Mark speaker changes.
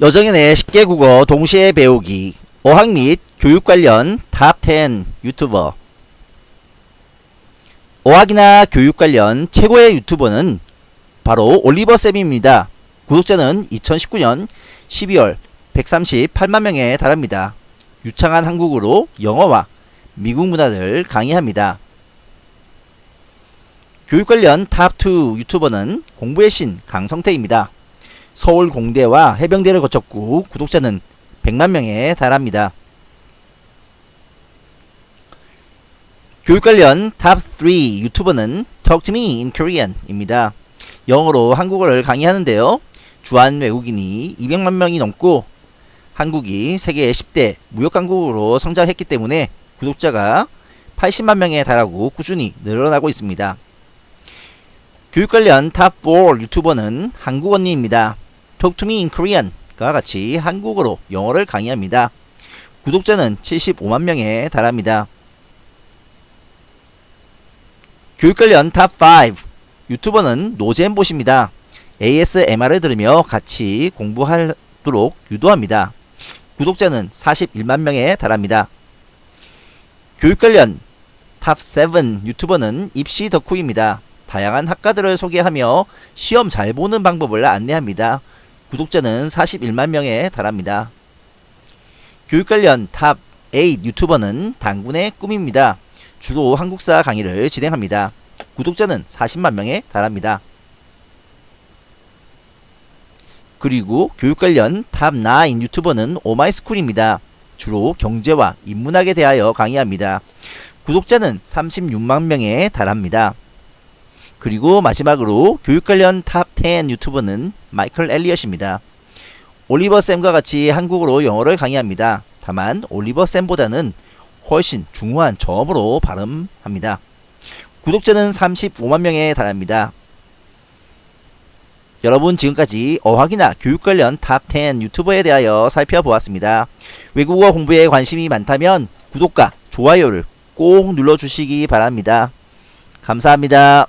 Speaker 1: 여정인의 십개 국어 동시에 배우기 어학 및 교육 관련 top 10 유튜버 어학이나 교육 관련 최고의 유튜버는 바로 올리버쌤입니다. 구독자는 2019년 12월 138만 명에 달합니다. 유창한 한국어로 영어와 미국 문화를 강의합니다. 교육 관련 top 2 유튜버는 공부의 신 강성태입니다. 서울 공대와 해병대를 거쳤고 구독자는 100만 명에 달합니다. 교육 관련 top 3 유튜버는 Talk to me in Korean 입니다. 영어로 한국어를 강의하는데요. 주한 외국인이 200만 명이 넘고 한국이 세계 10대 무역강국으로 성장했기 때문에 구독자가 80만 명에 달하고 꾸준히 늘어나고 있습니다. 교육 관련 top 4 유튜버는 한국언니입니다. Talk to me in Korean과 같이 한국어로 영어를 강의합니다. 구독자는 75만 명에 달합니다. 교육 관련 top 5 유튜버는 노잼봇입니다. ASMR을 들으며 같이 공부하도록 유도합니다. 구독자는 41만 명에 달합니다. 교육 관련 top 7 유튜버는 입시 덕후입니다. 다양한 학과들을 소개하며 시험 잘 보는 방법을 안내합니다. 구독자는 41만 명에 달합니다. 교육 관련 top 8 유튜버는 단군의 꿈입니다. 주로 한국사 강의를 진행합니다. 구독자는 40만 명에 달합니다. 그리고 교육 관련 top 9 유튜버는 오마이스쿨입니다. 주로 경제와 인문학에 대하여 강의합니다. 구독자는 36만 명에 달합니다. 그리고 마지막으로 교육 관련 top 10 유튜버는 마이클 엘리엇입니다. 올리버 쌤과 같이 한국어로 영어를 강의합니다. 다만 올리버 쌤보다는 훨씬 중후한 저음으로 발음합니다. 구독자는 35만 명에 달합니다. 여러분 지금까지 어학이나 교육 관련 top 10 유튜버에 대하여 살펴보았습니다. 외국어 공부에 관심이 많다면 구독과 좋아요를 꼭 눌러주시기 바랍니다. 감사합니다.